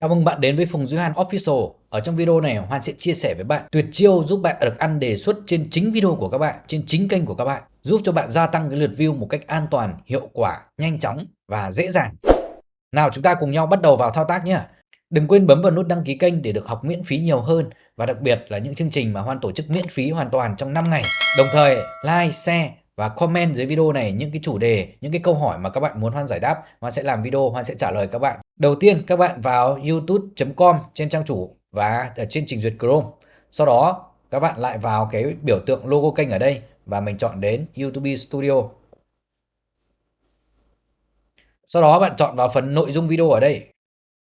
Chào mừng bạn đến với Phùng Duy Hoan Official. Ở trong video này, Hoan sẽ chia sẻ với bạn tuyệt chiêu giúp bạn được ăn đề xuất trên chính video của các bạn, trên chính kênh của các bạn, giúp cho bạn gia tăng cái lượt view một cách an toàn, hiệu quả, nhanh chóng và dễ dàng. Nào chúng ta cùng nhau bắt đầu vào thao tác nhé. Đừng quên bấm vào nút đăng ký kênh để được học miễn phí nhiều hơn và đặc biệt là những chương trình mà Hoan tổ chức miễn phí hoàn toàn trong 5 ngày. Đồng thời like, share và comment dưới video này những cái chủ đề, những cái câu hỏi mà các bạn muốn Hoan giải đáp. Hoan sẽ làm video, Hoan sẽ trả lời các bạn. Đầu tiên các bạn vào youtube.com trên trang chủ và ở trên trình duyệt Chrome. Sau đó các bạn lại vào cái biểu tượng logo kênh ở đây và mình chọn đến YouTube Studio. Sau đó bạn chọn vào phần nội dung video ở đây.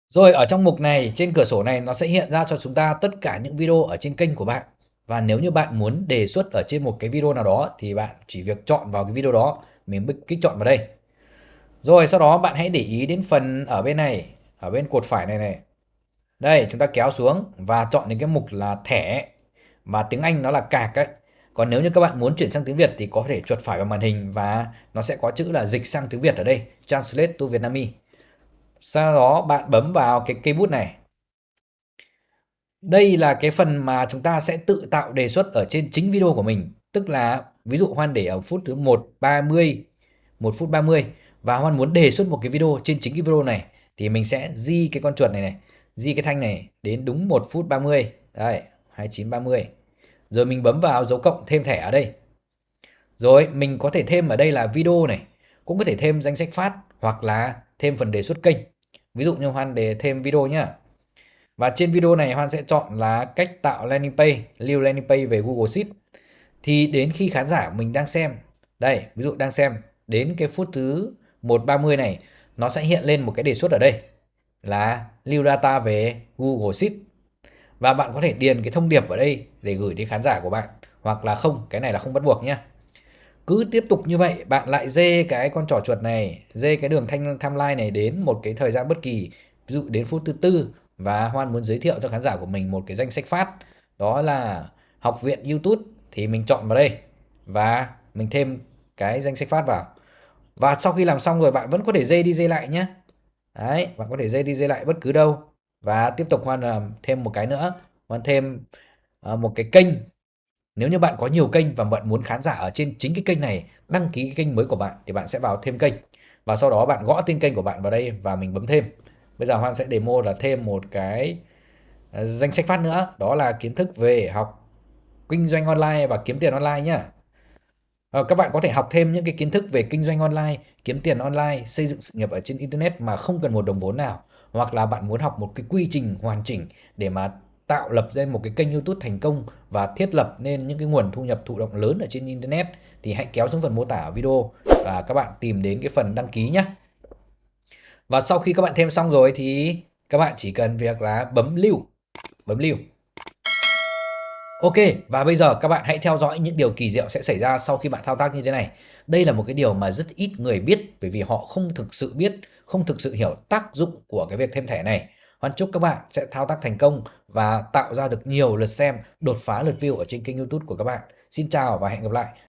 Rồi ở trong mục này trên cửa sổ này nó sẽ hiện ra cho chúng ta tất cả những video ở trên kênh của bạn. Và nếu như bạn muốn đề xuất ở trên một cái video nào đó thì bạn chỉ việc chọn vào cái video đó, mình kích chọn vào đây. Rồi sau đó bạn hãy để ý đến phần ở bên này, ở bên cột phải này này. Đây, chúng ta kéo xuống và chọn đến cái mục là thẻ và tiếng Anh nó là cạc ấy. Còn nếu như các bạn muốn chuyển sang tiếng Việt thì có thể chuột phải vào màn hình và nó sẽ có chữ là dịch sang tiếng Việt ở đây, Translate to Vietnamese. Sau đó bạn bấm vào cái cây bút này. Đây là cái phần mà chúng ta sẽ tự tạo đề xuất ở trên chính video của mình. Tức là ví dụ Hoan để ở phút thứ 1.30, 1 phút 30 và Hoan muốn đề xuất một cái video trên chính cái video này thì mình sẽ di cái con chuột này này, di cái thanh này đến đúng 1 phút 30. Đây, 29.30. Rồi mình bấm vào dấu cộng thêm thẻ ở đây. Rồi mình có thể thêm ở đây là video này, cũng có thể thêm danh sách phát hoặc là thêm phần đề xuất kênh. Ví dụ như Hoan để thêm video nhá. Và trên video này Hoan sẽ chọn là cách tạo landing page, lưu landing page về Google Sheet. Thì đến khi khán giả mình đang xem, đây, ví dụ đang xem, đến cái phút thứ 1.30 này, nó sẽ hiện lên một cái đề xuất ở đây là lưu data về Google Sheet. Và bạn có thể điền cái thông điệp ở đây để gửi đến khán giả của bạn hoặc là không, cái này là không bắt buộc nhé. Cứ tiếp tục như vậy, bạn lại dê cái con trỏ chuột này, dê cái đường thanh timeline này đến một cái thời gian bất kỳ, ví dụ đến phút thứ tư và Hoan muốn giới thiệu cho khán giả của mình một cái danh sách phát, đó là học viện YouTube thì mình chọn vào đây và mình thêm cái danh sách phát vào. Và sau khi làm xong rồi bạn vẫn có thể dây đi dây lại nhé. Đấy, bạn có thể dây đi dây lại bất cứ đâu. Và tiếp tục Hoan làm thêm một cái nữa. Hoan thêm ờ, một cái kênh. Nếu như bạn có nhiều kênh và bạn muốn khán giả ở trên chính cái kênh này đăng ký cái kênh mới của bạn thì bạn sẽ vào thêm kênh. Và sau đó bạn gõ tên kênh của bạn vào đây và mình bấm thêm. Bây giờ Hoan sẽ demo là thêm một cái ờ, danh sách phát nữa. Đó là kiến thức về học kinh doanh online và kiếm tiền online nhé. À, ờ, các bạn có thể học thêm những cái kiến thức về kinh doanh online, kiếm tiền online, xây dựng sự nghiệp ở trên internet mà không cần một đồng vốn nào, hoặc là bạn muốn học một cái quy trình hoàn chỉnh để mà tạo lập ra một cái kênh YouTube thành công và thiết lập nên những cái nguồn thu nhập thụ động lớn ở trên internet thì hãy kéo xuống phần mô tả video và các bạn tìm đến cái phần đăng ký nhé. Và sau khi các bạn thêm xong rồi thì các bạn chỉ cần việc là bấm lưu, bấm lưu Ok, và bây giờ các bạn hãy theo dõi những điều kỳ diệu sẽ xảy ra sau khi bạn thao tác như thế này. Đây là một cái điều mà rất ít người biết bởi vì họ không thực sự biết, không thực sự hiểu tác dụng của cái việc thêm thẻ này. Hoan chúc các bạn sẽ thao tác thành công và tạo ra được nhiều lượt xem, đột phá lượt view ở trên kênh YouTube của các bạn. Xin chào và hẹn gặp lại.